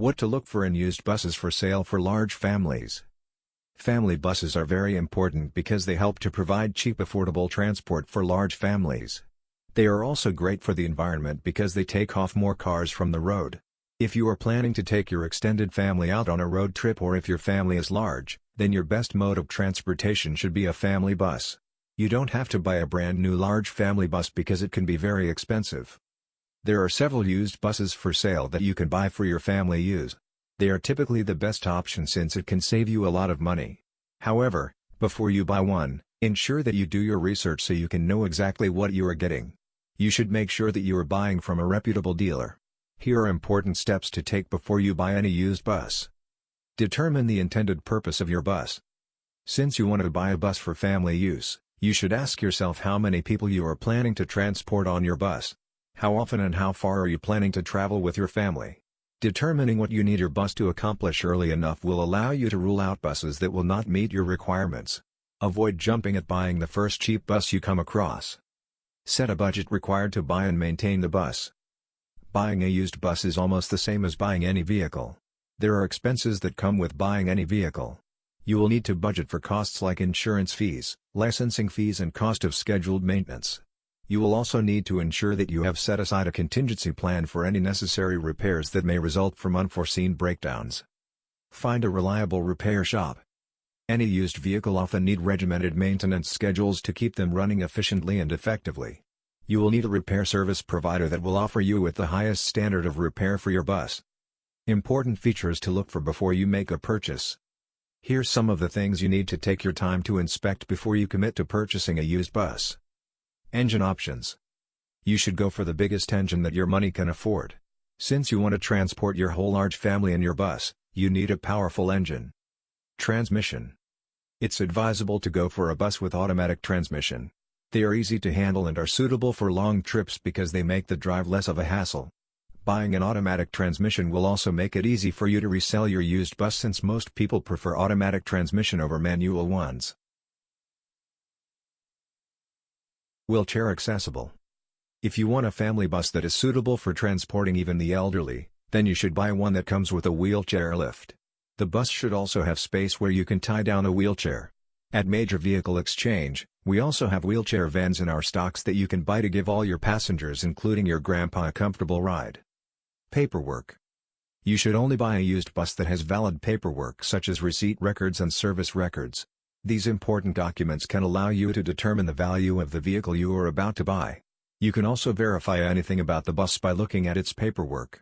What to look for in used buses for sale for large families. Family buses are very important because they help to provide cheap affordable transport for large families. They are also great for the environment because they take off more cars from the road. If you are planning to take your extended family out on a road trip or if your family is large, then your best mode of transportation should be a family bus. You don't have to buy a brand new large family bus because it can be very expensive. There are several used buses for sale that you can buy for your family use. They are typically the best option since it can save you a lot of money. However, before you buy one, ensure that you do your research so you can know exactly what you are getting. You should make sure that you are buying from a reputable dealer. Here are important steps to take before you buy any used bus. Determine the intended purpose of your bus. Since you want to buy a bus for family use, you should ask yourself how many people you are planning to transport on your bus. How often and how far are you planning to travel with your family? Determining what you need your bus to accomplish early enough will allow you to rule out buses that will not meet your requirements. Avoid jumping at buying the first cheap bus you come across. Set a budget required to buy and maintain the bus. Buying a used bus is almost the same as buying any vehicle. There are expenses that come with buying any vehicle. You will need to budget for costs like insurance fees, licensing fees and cost of scheduled maintenance. You will also need to ensure that you have set aside a contingency plan for any necessary repairs that may result from unforeseen breakdowns. Find a reliable repair shop. Any used vehicle often need regimented maintenance schedules to keep them running efficiently and effectively. You will need a repair service provider that will offer you with the highest standard of repair for your bus. Important features to look for before you make a purchase. Here's some of the things you need to take your time to inspect before you commit to purchasing a used bus. Engine options. You should go for the biggest engine that your money can afford. Since you want to transport your whole large family in your bus, you need a powerful engine. Transmission. It's advisable to go for a bus with automatic transmission. They are easy to handle and are suitable for long trips because they make the drive less of a hassle. Buying an automatic transmission will also make it easy for you to resell your used bus since most people prefer automatic transmission over manual ones. Wheelchair accessible. If you want a family bus that is suitable for transporting even the elderly, then you should buy one that comes with a wheelchair lift. The bus should also have space where you can tie down a wheelchair. At Major Vehicle Exchange, we also have wheelchair vans in our stocks that you can buy to give all your passengers including your grandpa a comfortable ride. Paperwork. You should only buy a used bus that has valid paperwork such as receipt records and service records. These important documents can allow you to determine the value of the vehicle you are about to buy. You can also verify anything about the bus by looking at its paperwork.